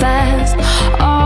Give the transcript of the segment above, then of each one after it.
fast.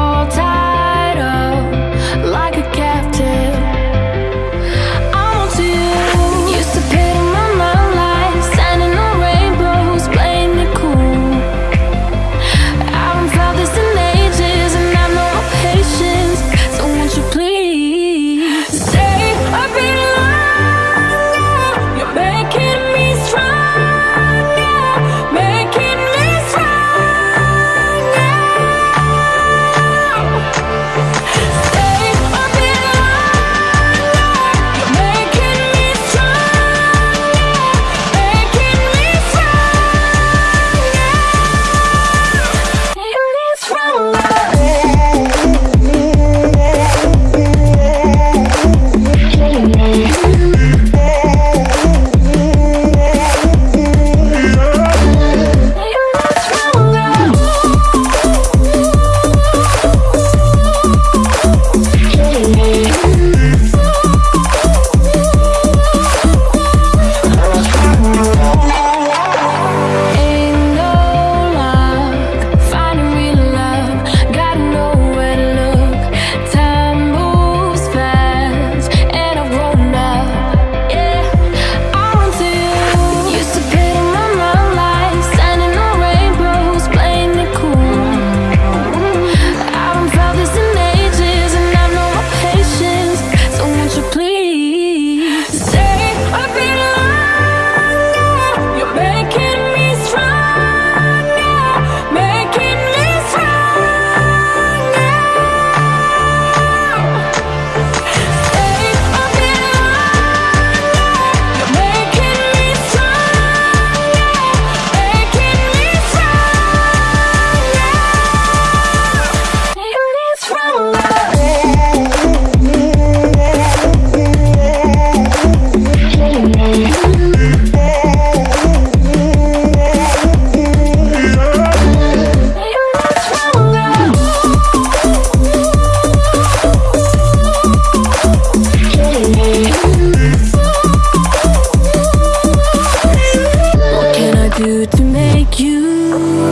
do to make you